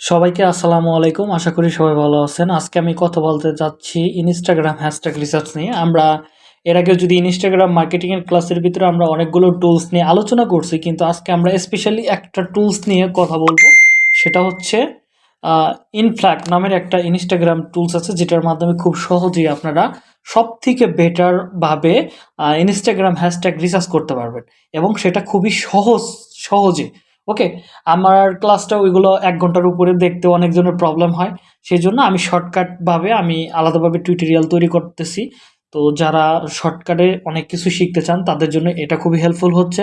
সবাইকে আসসালামু আলাইকুম। আশা করি সবাই ভালো আছেন। আজকে আমি কথা বলতে যাচ্ছি ইনস্টাগ্রাম হ্যাশট্যাগ রিসার্চ নিয়ে। আমরা এর আগে যদি ইনস্টাগ্রাম মার্কেটিংয়ের ক্লাসের ভিতরে আমরা অনেকগুলো টুলস নিয়ে আলোচনা করছি, কিন্তু আজকে আমরা স্পেশালি একটা টুলস নিয়ে কথা বলব। সেটা হচ্ছে ইনফ্ল্যাক নামের একটা ইনস্টাগ্রাম টুলস আছে, যেটার মাধ্যমে খুব সহজেই আপনারা সব থেকে বেটারভাবে ইনস্টাগ্রাম হ্যাশট্যাগ রিসার্চ করতে পারবেন। এবং সেটা খুবই সহজ, সহজে ওকে আমার ক্লাসটা ওইগুলো এক ঘণ্টার উপরে দেখতে অনেকজনের প্রবলেম হয়। সেই জন্য আমি শর্টকাটভাবে আমি আলাদাভাবে টিউটোরিয়াল তৈরি করতেছি। তো যারা শর্টকাটে অনেক কিছু শিখতে চান, তাদের জন্য এটা খুবই হেল্পফুল হচ্ছে।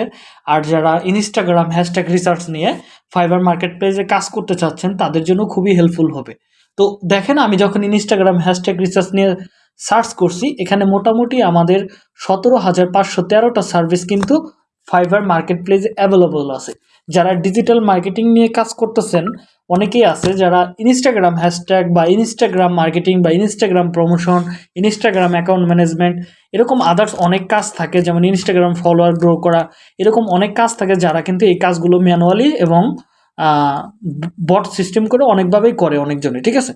আর যারা ইনস্টাগ্রাম হ্যাশট্যাগ রিসার্চ নিয়ে ফাইবার মার্কেট প্লেসে কাজ করতে চাচ্ছেন, তাদের জন্য খুবই হেল্পফুল হবে। তো দেখেন, আমি যখন ইনস্টাগ্রাম হ্যাশট্যাগ রিসার্চ নিয়ে সার্চ করছি, এখানে মোটামুটি আমাদের সতেরো হাজার পাঁচশো তেরোটা সার্ভিস কিন্তু ফাইবার মার্কেট প্লেসে অ্যাভেলেবল আছে। যারা ডিজিটাল মার্কেটিং নিয়ে কাজ করতেছেন, অনেকেই আছে যারা ইনস্টাগ্রাম হ্যাশট্যাগ বা ইনস্টাগ্রাম মার্কেটিং বা Instagram promotion Instagram account management এরকম আদার্স অনেক কাজ থাকে, যেমন ইনস্টাগ্রাম ফলোয়ার গ্রো করা, এরকম অনেক কাজ থাকে যারা কিন্তু এই কাজগুলো ম্যানুয়ালি এবং বট সিস্টেম করে অনেকভাবেই করে অনেকজনে ঠিক আছে?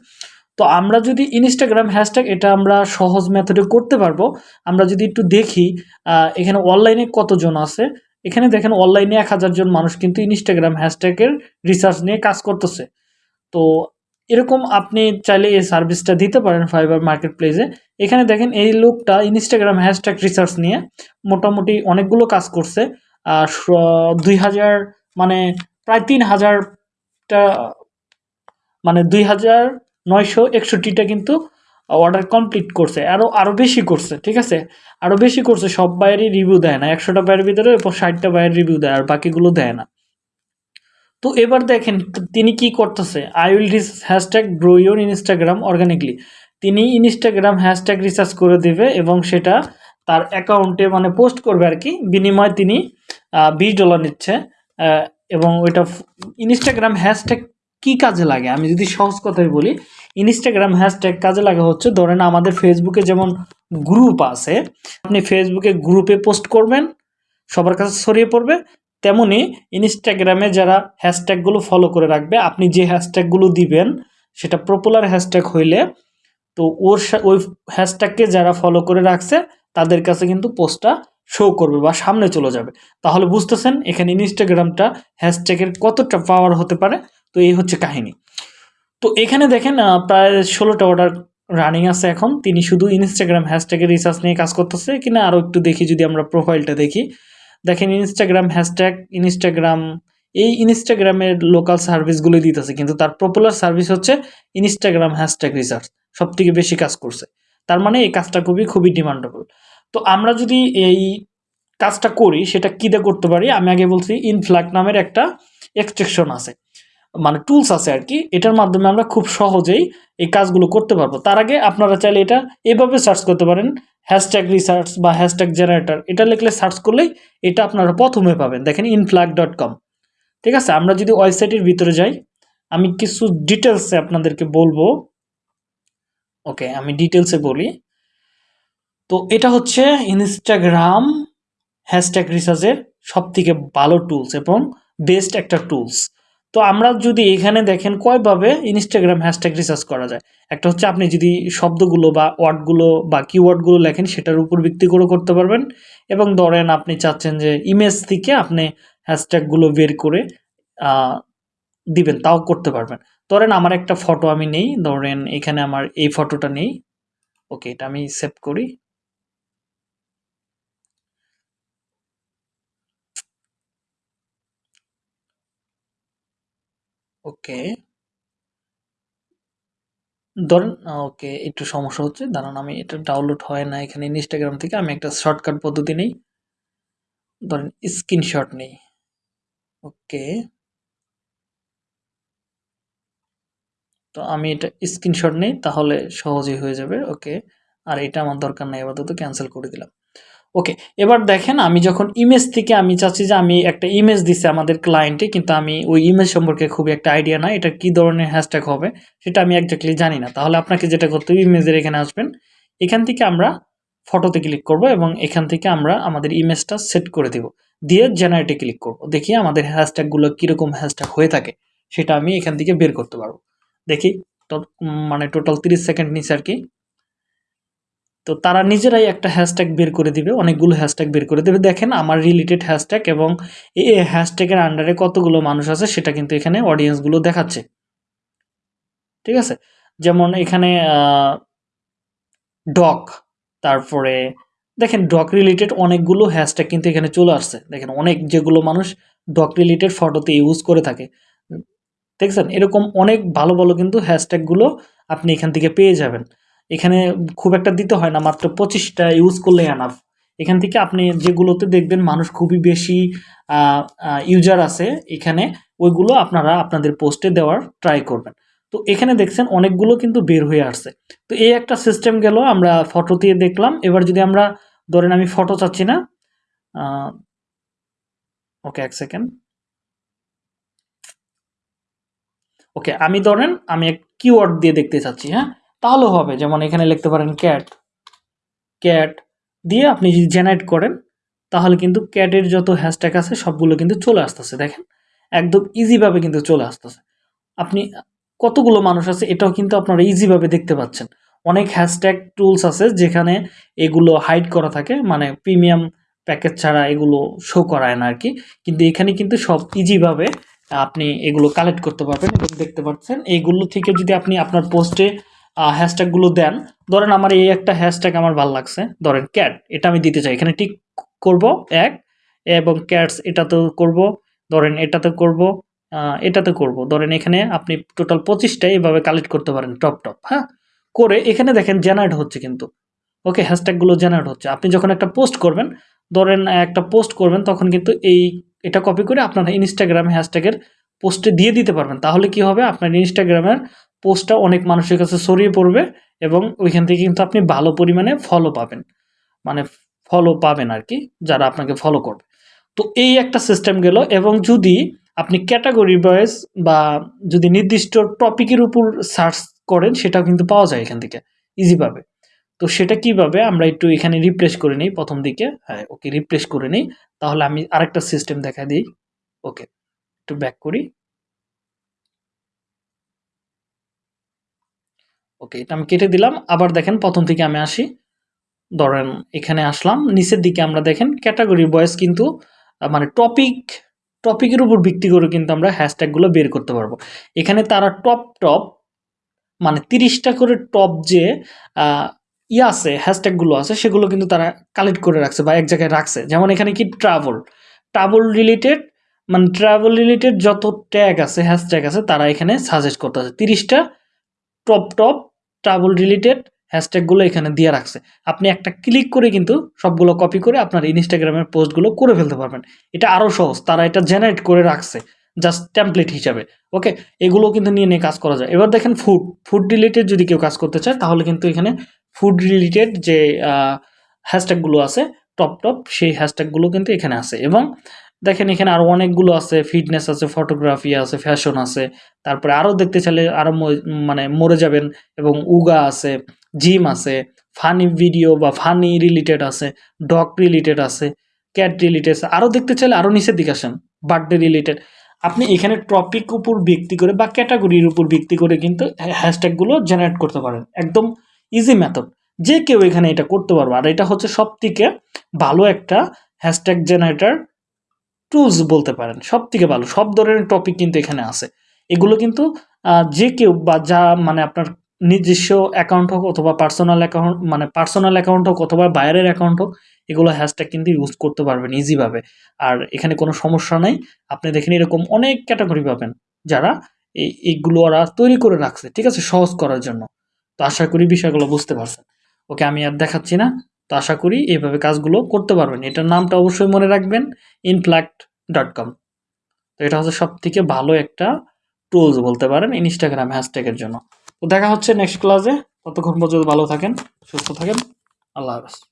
তো আমরা যদি ইনস্টাগ্রাম হ্যাশট্যাগ এটা আমরা সহজ মেথডে করতে পারব। আমরা যদি একটু দেখি এখানে অনলাইনে কতজন আছে? এখানে দেখেন অনলাইনে এক হাজার জন মানুষ কিন্তু ইনস্টাগ্রাম হ্যাশট্যাগের রিসার্চ নিয়ে কাজ করতেছে। তো এরকম আপনি চাইলে এই সার্ভিসটা দিতে পারেন ফাইবার মার্কেট প্লেসে এখানে দেখেন এই লোকটা ইনস্টাগ্রাম হ্যাশট্যাগ রিসার্চ নিয়ে মোটামুটি অনেকগুলো কাজ করছে। আর দুই হাজার মানে প্রায় তিন হাজারটা মানে দুই হাজার নয়শো একষট্টিটা কিন্তু অর্ডার কমপ্লিট করছে। আরও আরও বেশি করছে, ঠিক আছে? আরও বেশি করছে, সব বাইরেই রিভিউ দেয় না। একশোটা বাইরের ভিতরে ষাটটা বাইরের রিভিউ দেয়, আর বাকিগুলো দেয় না। তো এবার দেখেন, তিনি কি করতেছে? I will Rhys hashtag grow your Instagram organically তিনি ইনস্টাগ্রাম হ্যাশট্যাগ রিসার্চ করে দেবে এবং সেটা তার অ্যাকাউন্টে মানে পোস্ট করবে আর কি। বিনিময়ে তিনি বিশ ডলার নিচ্ছে এবং ওইটা ইনস্টাগ্রাম হ্যাশট্যাগ কি কাজে লাগে? আমি যদি সহজ কথাই বলি ইনস্টাগ্রাম হ্যাশট্যাগ কাজে লাগা হচ্ছে। ধরেন আমাদের ফেসবুকে যেমন গ্রুপ আছে, আপনি ফেসবুকে গ্রুপে পোস্ট করবেন, সবার কাছে ছড়িয়ে পড়বে, তেমনি ইনস্টাগ্রামে যারা হ্যাশট্যাগুলো ফলো করে রাখবে, আপনি যে হ্যাশট্যাগুলো দিবেন, সেটা পপুলার হ্যাশট্যাগ হইলে, তো ওর ওই হ্যাশট্যাগকে যারা ফলো করে রাখছে, তাদের কাছে কিন্তু পোস্টটা শো করবে বা সামনে চলে যাবে। তাহলে বুঝতেছেন, এখানে ইনস্টাগ্রামটা হ্যাশট্যাগের কতটা পাওয়ার হতে পারে? তো এই হচ্ছে কাহিনী। তো এখানে দেখেন প্রায় ষোলোটা অর্ডার রানিং আছে এখন। তিনি শুধু ইনস্টাগ্রাম হ্যাশট্যাগের রিসার্চ নিয়ে কাজ করতেছে। কিনা আরও একটু দেখি যদি আমরা প্রোফাইলটা দেখি। দেখেন ইনস্টাগ্রাম হ্যাশট্যাগ ইনস্টাগ্রাম এই ইনস্টাগ্রামের লোকাল সার্ভিসগুলো দিতেছে। কিন্তু তার পপুলার সার্ভিস হচ্ছে ইনস্টাগ্রাম হ্যাশট্যাগ রিসার্চ সব থেকে বেশি কাজ করছে। তার মানে এই কাজটা খুবই খুবই ডিমান্ডেবল তো আমরা যদি এই কাজটা করি, সেটা কী দিয়ে করতে পারি? আমি আগে বলছি ইনফ্ল্যাক নামের একটা এক্সট্রেকশন আছে। মানে টুলস আছে আর কি, এটার মাধ্যমে আমরা খুব সহজেই এই কাজগুলো করতে পারব। তার আগে আপনারা চাইলে এটা এভাবে সার্চ করতে পারেন হ্যাশট্যাগ রিসার্চ বা হ্যাশট্যাগ জেনারেটার এটা লিখলে সার্চ করলেই এটা আপনারা প্রথমে পাবেন। দেখেন ইনফ্ল্যাগ ডট কম ঠিক আছে, আমরা যদি ওয়েবসাইটের ভিতরে যাই, আমি কিছু ডিটেলসে আপনাদেরকে বলব। ওকে, আমি ডিটেলসে বলি। তো এটা হচ্ছে ইনস্টাগ্রাম হ্যাশট্যাগ রিসার্চের সব থেকে ভালো টুলস এবং বেস্ট একটা টুলস তো আমরা যদি এখানে দেখেন কয়ভাবে ইনস্টাগ্রাম হ্যাশট্যাগ রিসার্চ করা যায়। একটা হচ্ছে আপনি যদি শব্দগুলো বা ওয়ার্ডগুলো বা কিওয়ার্ডগুলো লেখেন, সেটার উপর ভিত্তি করে করতে পারবেন। এবং ধরেন আপনি চাচ্ছেন যে ইমেজ থেকে আপনি হ্যাশট্যাগুলো বের করে দিবেন, তাও করতে পারবেন। ধরেন আমার একটা ফটো আমি নেই, ধরেন এখানে আমার এই ফটোটা নেই। ওকে এটা আমি সেভ করি। ওকে। ধরেন ওকে, একটু সমস্যা হচ্ছে। দাঁড়ান, আমি এটা ডাউনলোড হয় না এখানে ইনস্টাগ্রাম থেকে, আমি একটা শর্টকাট পদ্ধতি নেই। ধরেন স্ক্রিনশট নেই। ওকে। তো আমি এটা স্ক্রিনশট নেই, তাহলে সহজেই হয়ে যাবে। ওকে। আর এটা আমার দরকার নেই, আপাতত ক্যান্সেল করে দিলাম। ওকে এবার দেখেন আমি যখন ইমেজ থেকে আমি চাচ্ছি যে আমি একটা ইমেজ দিছে আমাদের ক্লায়েন্টে কিন্তু আমি ওই ইমেজ সম্পর্কে খুবই একটা আইডিয়া না এটা কি ধরনের হ্যাশট্যাগ হবে সেটা আমি একজাক্টলি জানি না। তাহলে আপনাকে যেটা করতে হবে ইমেজের এখানে আসবেন। এখান থেকে আমরা ফটোতে ক্লিক করব এবং এখান থেকে আমরা আমাদের ইমেজটা সেট করে দেব। দিয়ে জেনারেটে ক্লিক করব। দেখি আমাদের হ্যাশট্যাগুলো কীরকম হ্যাশট্যাগ হয়ে থাকে, সেটা আমি এখান থেকে বের করতে পারব। দেখি, তো মানে টোটাল তিরিশ সেকেন্ড নিচে আর কি। তো তারা নিজেরাই একটা হ্যাশট্যাগ বের করে দিবে, অনেকগুলো হ্যাশট্যাগ বের করে দেবে। দেখেন আমার রিলেটেড হ্যাশট্যাগ এবং এই হ্যাশট্যাগের আন্ডারে কতগুলো মানুষ আছে সেটা কিন্তু এখানে অডিয়েন্সগুলো দেখাচ্ছে। ঠিক আছে? যেমন এখানে ডক, তারপরে দেখেন ডক রিলেটেড অনেকগুলো হ্যাশট্যাগ কিন্তু এখানে চলে আসছে। দেখেন অনেক যেগুলো মানুষ ডক রিলেটেড ফটোতে ইউজ করে থাকে। দেখছেন? এরকম অনেক ভালো ভালো কিন্তু হ্যাশট্যাগুলো আপনি এখান থেকে পেয়ে যাবেন। এখানে খুব একটা দিতে হয় না, মাত্র পঁচিশটা ইউজ করলে আনাফ এখান থেকে আপনি যেগুলোতে দেখবেন মানুষ খুবই বেশি ইউজার আছে, এখানে ওইগুলো আপনারা আপনাদের পোস্টে দেওয়ার ট্রাই করবেন। তো এখানে দেখছেন অনেকগুলো কিন্তু বের হয়ে আসছে। তো এই একটা সিস্টেম গেল, আমরা ফটো দিয়ে দেখলাম। এবার যদি আমরা, ধরেন আমি ফটো চাচ্ছি না ওকে এক সেকেন্ড ওকে আমি ধরেন আমি এক কিওয়ার্ড দিয়ে দেখতে চাচ্ছি হ্যাঁ? তাহলে হবে, যেমন এখানে লিখতে পারেন ক্যাট ক্যাট দিয়ে আপনি যদি জেনারেট করেন, তাহলে কিন্তু ক্যাটের যত হ্যাশট্যাগ আছে, সবগুলো কিন্তু চলে আসতেছে, দেখেন? একদম ইজিভাবে কিন্তু চলে আসতেছে। আপনি কতগুলো মানুষ আছে, এটাও কিন্তু আপনারা ইজিভাবে দেখতে পাচ্ছেন। অনেক হ্যাশট্যাগ টুলস আছে, যেখানে এগুলো হাইড করা থাকে মানে প্রিমিয়াম প্যাকেজ ছাড়া এগুলো শো করায় না আর কি কিন্তু এখানে কিন্তু সব ইজিভাবে আপনি এগুলো কালেক্ট করতে পারবেন এবং দেখতে পাচ্ছেন। এইগুলো থেকে যদি আপনি আপনার পোস্টে হ্যাশট্যাগুলো দেন। ধরেন আমার এই একটা হ্যাশট্যাগ আমার ভালো লাগছে। ধরেন ক্যাট এটা আমি দিতে চাই। এখানে টিক করব এক এবং ক্যাটস এটাতেও করব, ধরেন এটাতে করব এটাতে করব। ধরেন এখানে আপনি টোটাল পঁচিশটা এইভাবে কালেক্ট করতে পারেন টপ টপ হ্যাঁ? করে এখানে দেখেন জেনারেট হচ্ছে কিন্তু। ওকে হ্যাশট্যাগুলো জেনারেট হচ্ছে। আপনি যখন একটা পোস্ট করবেন, ধরেন একটা পোস্ট করবেন, তখন কিন্তু এই, এটা কপি করে আপনার ইনস্টাগ্রাম হ্যাশট্যাগের পোস্টে দিয়ে দিতে পারবেন। তাহলে কি হবে? আপনার ইনস্টাগ্রামের পোস্টটা অনেক মানুষের কাছে ছড়িয়ে পড়বে এবং ওইখান থেকে কিন্তু আপনি ভালো পরিমাণে ফলো পাবেন। মানে ফলো পাবেন আর কি, যারা আপনাকে ফলো করবে। তো এই একটা সিস্টেম গেল এবং যদি আপনি ক্যাটাগরি ওয়াইজ বা যদি নির্দিষ্ট টপিকের উপর সার্চ করেন, সেটাও কিন্তু পাওয়া যায় এখান থেকে ইজিভাবে তো সেটা কীভাবে? আমরা একটু এখানে রিপ্লেস করে নিই প্রথম দিকে। হ্যাঁ ওকে রিপ্লেস করে নিই। তাহলে আমি আরেকটা সিস্টেম দেখা দিই। ওকে একটু ব্যাক করি। ওকে এটা আমি কেটে দিলাম। আবার দেখেন, প্রথম থেকে আমি আসি। ধরেন, এখানে আসলাম। নিচের দিকে আমরা দেখেন ক্যাটাগরি বয়েস কিন্তু মানে টপিক টপিকের উপর ভিত্তি করে কিন্তু আমরা হ্যাশট্যাগুলো বের করতে পারব। এখানে তারা টপ টপ মানে তিরিশটা করে টপ যে ইয়ে আছে হ্যাশট্যাগুলো আছে, সেগুলো কিন্তু তারা কালেক্ট করে রাখছে বা এক জায়গায় রাখছে। যেমন এখানে কি ট্রাভেল ট্রাভেল রিলেটেড মানে ট্রাভেল রিলেটেড যত ট্যাগ আছে হ্যাশট্যাগ আছে, তারা এখানে সাজেস্ট করতে আছে তিরিশটা টপ টপ ট্রাভেল রিলেটেড হ্যাশট্যাগুলো এখানে দিয়ে রাখছে। আপনি একটা ক্লিক করে কিন্তু সবগুলো কপি করে আপনার ইনস্টাগ্রামের পোস্টগুলো করে ফেলতে পারবেন। এটা আরও সহজ, তারা এটা জেনারেট করে রাখছে জাস্ট টেমপ্লেট হিসাবে ওকে এগুলো কিন্তু নিয়ে নিয়ে কাজ করা যায়। এবার দেখেন ফুড ফুড রিলেটেড যদি কেউ কাজ করতে চায়, তাহলে কিন্তু এখানে ফুড রিলেটেড যে হ্যাশট্যাগুলো আছে টপ টপ সেই হ্যাশট্যাগুলো কিন্তু এখানে আছে। এবং দেখেন এখানে আরও অনেকগুলো আছে ফিটনেস আছে ফটোগ্রাফি আছে ফ্যাশন আছে। তারপরে আরও দেখতে চাইলে আরও মানে মরে যাবেন এবং উগা আছে জিম আছে ফানি ভিডিও বা ফানি রিলেটেড আছে ডগ রিলেটেড আছে ক্যাট রিলেটেড আছে। আরও দেখতে চাইলে আরও নিচের দিকে আসেন বার্থডে রিলেটেড আপনি এখানে টপিক উপর ভিত্তি করে বা ক্যাটাগরির উপর ভিত্তি করে কিন্তু হ্যাশট্যাগুলো জেনারেট করতে পারেন। একদম ইজি মেথড যে কেউ এখানে এটা করতে পারবে। আর এটা হচ্ছে সব থেকে ভালো একটা হ্যাশট্যাগ জেনারেটর টুলস বলতে পারেন সব থেকে ভালো, সব ধরনের টপিক কিন্তু এখানে আছে। এগুলো কিন্তু যে কেউ বা যা মানে আপনার নিজস্ব অ্যাকাউন্ট হোক অথবা পার্সোনাল অ্যাকাউন্ট মানে পার্সোনাল অ্যাকাউন্ট হোক অথবা বাইরের অ্যাকাউন্ট হোক, এগুলো হ্যাশট্যাগ কিন্তু ইউজ করতে পারবেন ইজিভাবে আর এখানে কোনো সমস্যা নেই, আপনি দেখেন এরকম অনেক ক্যাটাগরি পাবেন, যারা এই এইগুলো ওরা তৈরি করে রাখছে, ঠিক আছে? সহজ করার জন্য। তো আশা করি বিষয়গুলো বুঝতে পারছেন। ওকে, আমি আর দেখাচ্ছি না। তো আশা করি এইভাবে কাজগুলো করতে পারবেন। এটার নামটা অবশ্যই মনে রাখবেন ইনফ্ল্যাক্ট ডট কম তো এটা হচ্ছে সব থেকে ভালো একটা টুলস বলতে পারেন ইনস্টাগ্রাম হ্যাশট্যাগের জন্য। তো দেখা হচ্ছে নেক্সট ক্লাসে ততক্ষণ পর্যন্ত ভালো থাকেন, সুস্থ থাকেন। আল্লাহ হাফেজ।